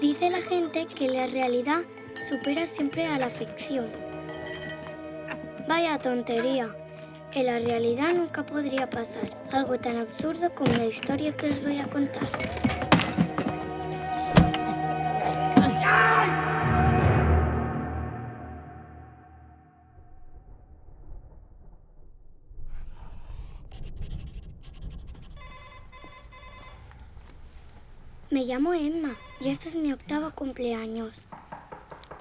Dice la gente que la realidad supera siempre a la ficción. Vaya tontería. En la realidad nunca podría pasar algo tan absurdo como la historia que os voy a contar. Me llamo Emma y este es mi octavo cumpleaños.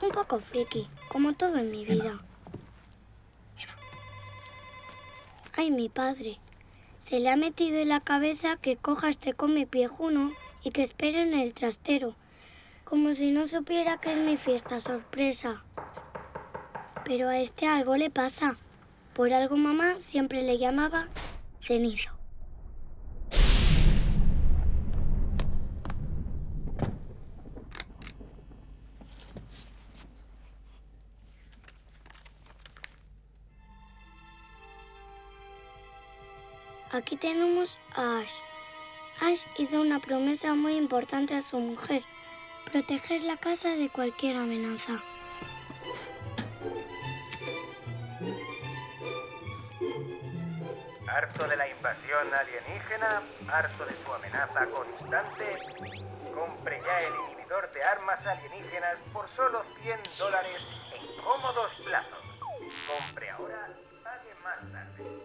Un poco friki, como todo en mi vida. Ay, mi padre. Se le ha metido en la cabeza que coja este come piejuno y que espere en el trastero, como si no supiera que es mi fiesta sorpresa. Pero a este algo le pasa. Por algo mamá siempre le llamaba cenizo. Aquí tenemos a Ash. Ash hizo una promesa muy importante a su mujer, proteger la casa de cualquier amenaza. Harto de la invasión alienígena, harto de su amenaza constante, compre ya el inhibidor de armas alienígenas por solo 100 dólares en cómodos plazos. Compre ahora y pague más tarde.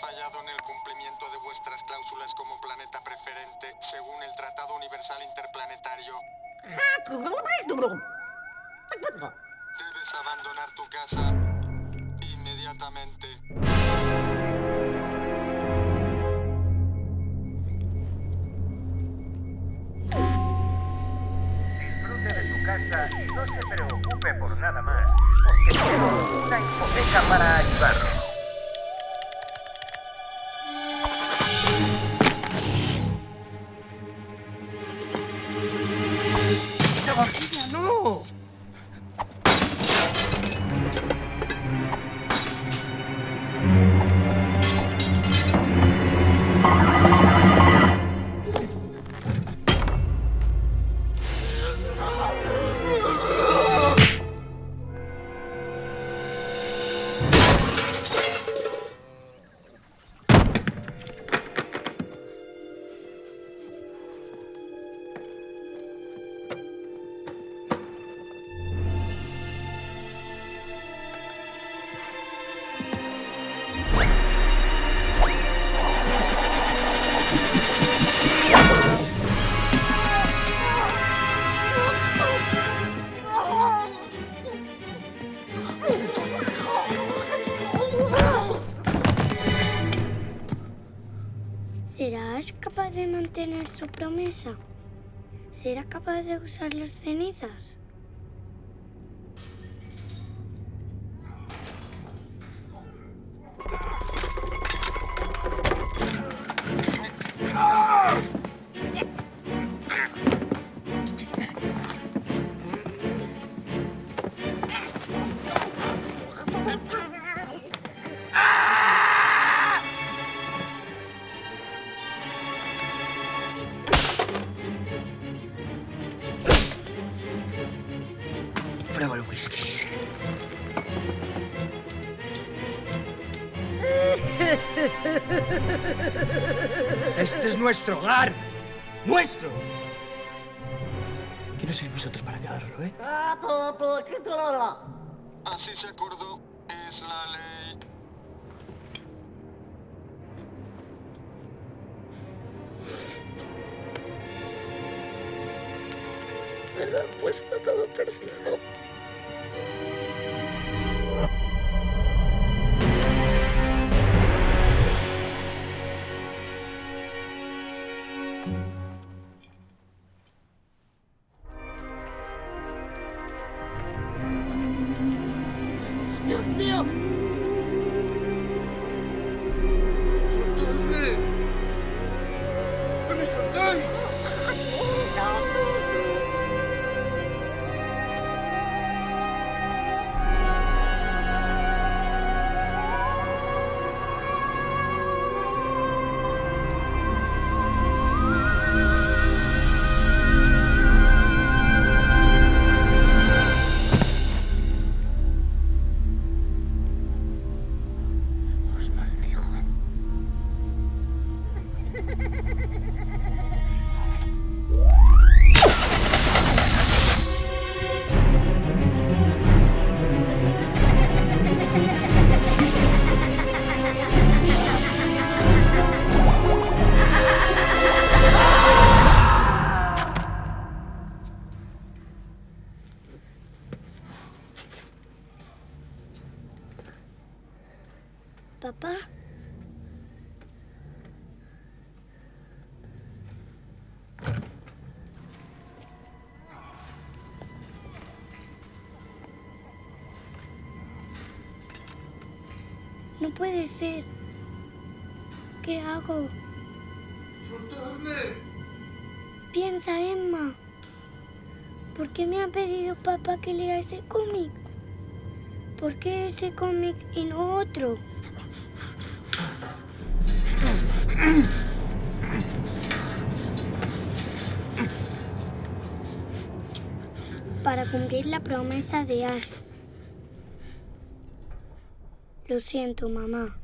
Fallado en el cumplimiento de vuestras cláusulas como planeta preferente según el Tratado Universal Interplanetario. Debes abandonar tu casa inmediatamente. ¿Será capaz de mantener su promesa? ¿Será capaz de usar las cenizas? Prueba el whisky. Este es nuestro hogar. ¡Nuestro! ¿Quiénes sois vosotros para quedarlo, eh? Así se acordó. es la ley. Me lo han puesto todo perdido. ¡No no puede ser. ¿Qué hago? ¡Soltadme! Piensa, Emma. ¿Por qué me ha pedido papá que lea ese cómic? ¿Por qué ese cómic y no otro? Para cumplir la promesa de Ash. Lo siento, mamá.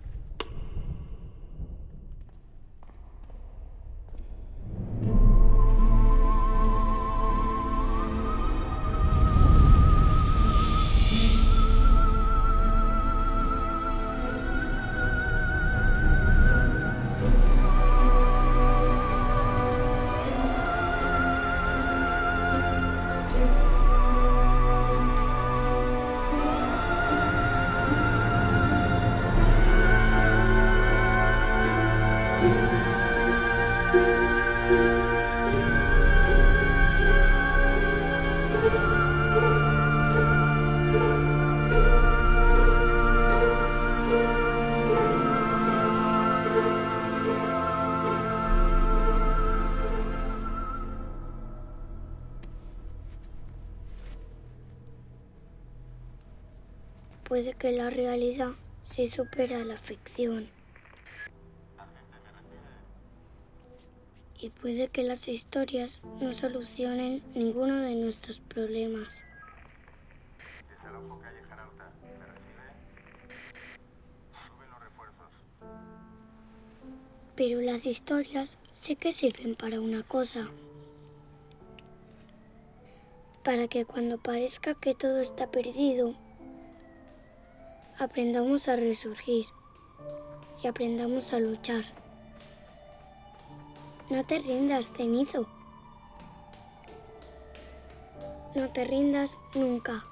Puede que la realidad se supera a la ficción. Y puede que las historias no solucionen ninguno de nuestros problemas. Pero las historias sé que sirven para una cosa. Para que cuando parezca que todo está perdido, aprendamos a resurgir y aprendamos a luchar. No te rindas, cenizo. No te rindas nunca.